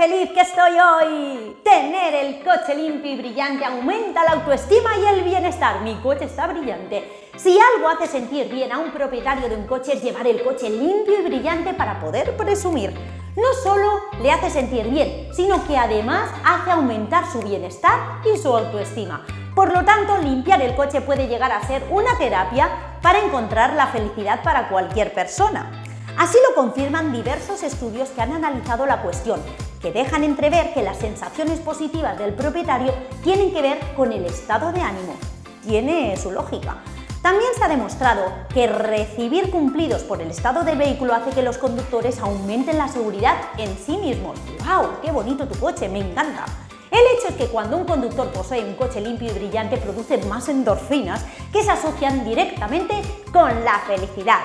feliz que estoy hoy! Tener el coche limpio y brillante aumenta la autoestima y el bienestar. Mi coche está brillante. Si algo hace sentir bien a un propietario de un coche es llevar el coche limpio y brillante para poder presumir. No solo le hace sentir bien, sino que además hace aumentar su bienestar y su autoestima. Por lo tanto, limpiar el coche puede llegar a ser una terapia para encontrar la felicidad para cualquier persona. Así lo confirman diversos estudios que han analizado la cuestión, que dejan entrever que las sensaciones positivas del propietario tienen que ver con el estado de ánimo. Tiene su lógica. También se ha demostrado que recibir cumplidos por el estado del vehículo hace que los conductores aumenten la seguridad en sí mismos. ¡Wow! ¡Qué bonito tu coche! ¡Me encanta! El hecho es que cuando un conductor posee un coche limpio y brillante produce más endorfinas que se asocian directamente con la felicidad.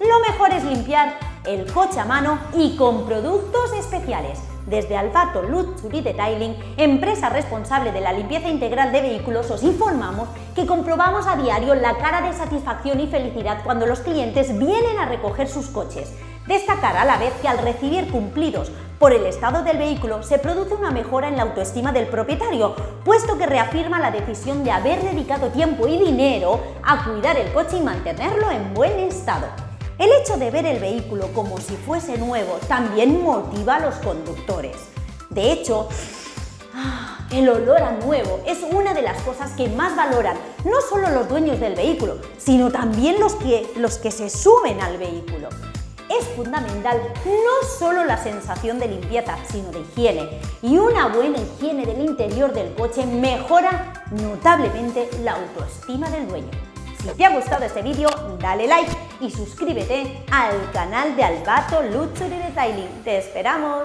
Lo mejor es limpiar el coche a mano y con productos especiales. Desde Alfato Luxury Detailing, empresa responsable de la limpieza integral de vehículos, os informamos que comprobamos a diario la cara de satisfacción y felicidad cuando los clientes vienen a recoger sus coches. Destacar a la vez que al recibir cumplidos por el estado del vehículo se produce una mejora en la autoestima del propietario, puesto que reafirma la decisión de haber dedicado tiempo y dinero a cuidar el coche y mantenerlo en buen estado. El hecho de ver el vehículo como si fuese nuevo también motiva a los conductores. De hecho, ah, el olor a nuevo es una de las cosas que más valoran no solo los dueños del vehículo, sino también los que, los que se suben al vehículo. Es fundamental no solo la sensación de limpieza, sino de higiene. Y una buena higiene del interior del coche mejora notablemente la autoestima del dueño. Si te ha gustado este vídeo, dale like y suscríbete al canal de Albato Luxury Detailing. ¡Te esperamos!